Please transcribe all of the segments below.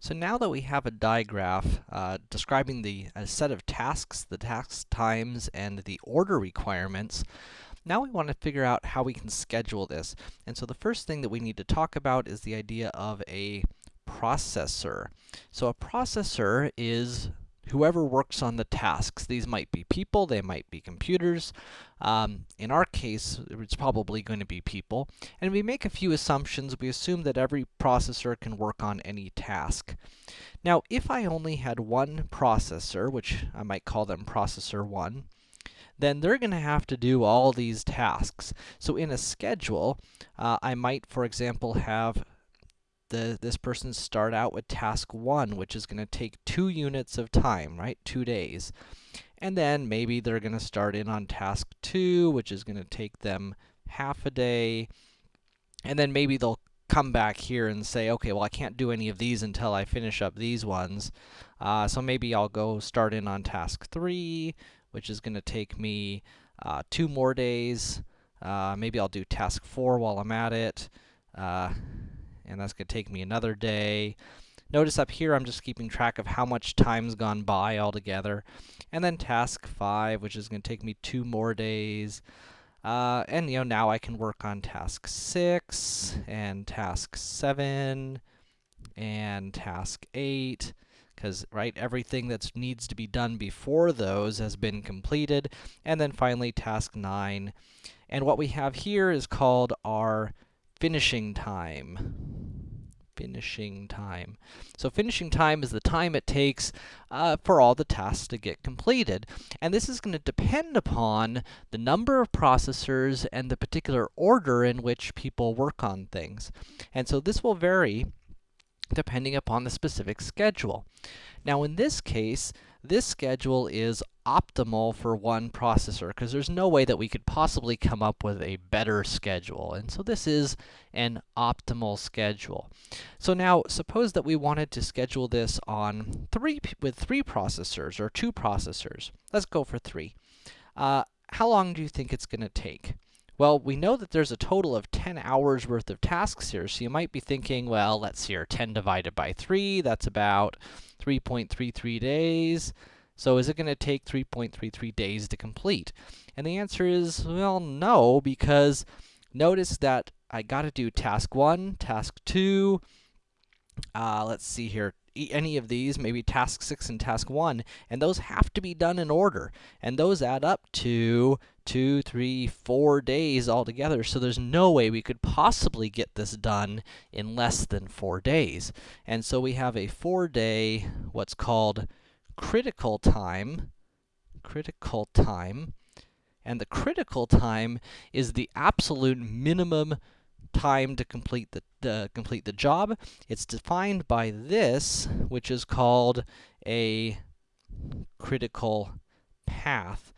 So now that we have a digraph uh, describing the a set of tasks, the task times, and the order requirements, now we want to figure out how we can schedule this. And so the first thing that we need to talk about is the idea of a processor. So a processor is whoever works on the tasks. These might be people, they might be computers. Um, in our case, it's probably going to be people. And we make a few assumptions. We assume that every processor can work on any task. Now, if I only had one processor, which I might call them processor 1, then they're going to have to do all these tasks. So in a schedule, uh, I might, for example, have the, this person start out with task 1, which is going to take 2 units of time, right? 2 days. And then maybe they're going to start in on task 2, which is going to take them half a day. And then maybe they'll come back here and say, okay, well, I can't do any of these until I finish up these ones. Uh, so maybe I'll go start in on task 3, which is going to take me uh, two more days. Uh, maybe I'll do task 4 while I'm at it. And that's going to take me another day. Notice up here, I'm just keeping track of how much time's gone by altogether. And then task 5, which is going to take me two more days. Uh, and, you know, now I can work on task 6, and task 7, and task 8, because, right, everything that needs to be done before those has been completed. And then finally, task 9. And what we have here is called our finishing time. Finishing time. So finishing time is the time it takes uh, for all the tasks to get completed. And this is going to depend upon the number of processors and the particular order in which people work on things. And so this will vary depending upon the specific schedule. Now in this case, this schedule is optimal for one processor, because there's no way that we could possibly come up with a better schedule. And so this is an optimal schedule. So now, suppose that we wanted to schedule this on three with three processors, or two processors. Let's go for three. Uh, how long do you think it's to take? Well, we know that there's a total of 10 hours worth of tasks here, so you might be thinking, well, let's see here, 10 divided by 3, that's about 3.33 days. So is it going to take 3.33 days to complete? And the answer is, well, no, because notice that I got to do task 1, task 2, uh, let's see here, any of these, maybe task 6 and task 1, and those have to be done in order. And those add up to two, three, four days altogether, so there's no way we could possibly get this done in less than four days. And so we have a four-day, what's called critical time, critical time, and the critical time is the absolute minimum time to complete the uh, complete the job. It's defined by this, which is called a critical path.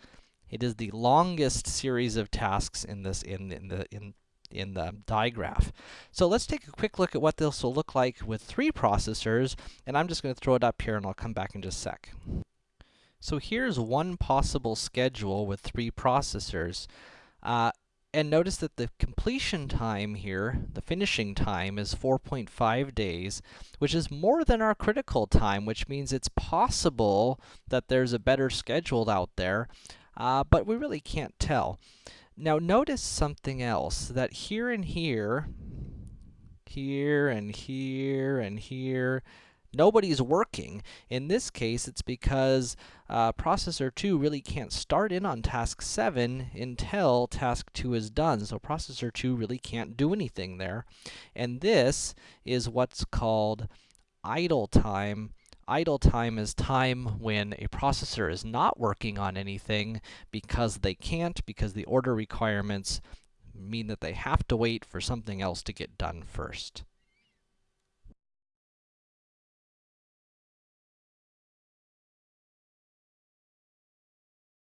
It is the longest series of tasks in this in, in the in in the digraph. So let's take a quick look at what this will look like with three processors, and I'm just going to throw it up here, and I'll come back in just a sec. So here's one possible schedule with three processors. Uh, and notice that the completion time here, the finishing time, is 4.5 days, which is more than our critical time, which means it's possible that there's a better schedule out there, uh, but we really can't tell. Now notice something else, that here and here, here and here and here, nobody's working. In this case, it's because uh, processor 2 really can't start in on task 7 until task 2 is done. So processor 2 really can't do anything there. And this is what's called idle time Idle time is time when a processor is not working on anything because they can't, because the order requirements mean that they have to wait for something else to get done first.